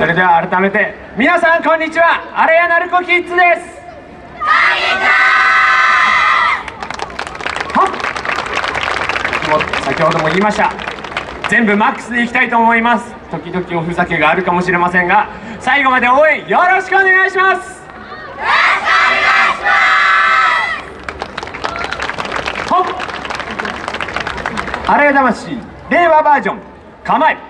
それでは改めて皆さんこんにちは。アレヤナルコキッズです。もう先ほども言いました。全部マックスでいきたいと思います。時々おふざけがあるかもしれませんが最後まで応援よろしくお願いします。ほっ。あれや魂令和バージョン構え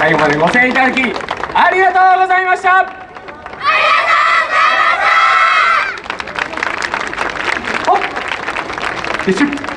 最後までご声援いただきありがとうございました。ありがとうございました。